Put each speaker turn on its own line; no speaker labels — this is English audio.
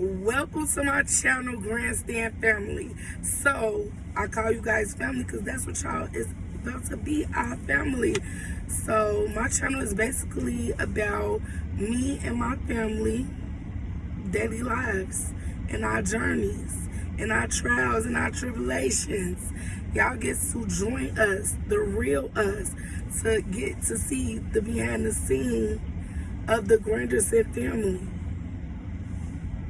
welcome to my channel grandstand family. So i call you guys family because that's what y'all is about to be our family. So my channel is basically about me and my family daily lives and our journeys and our trials and our tribulations. Y'all get to join us the real us to get to see the behind the scene of the Grandstand family.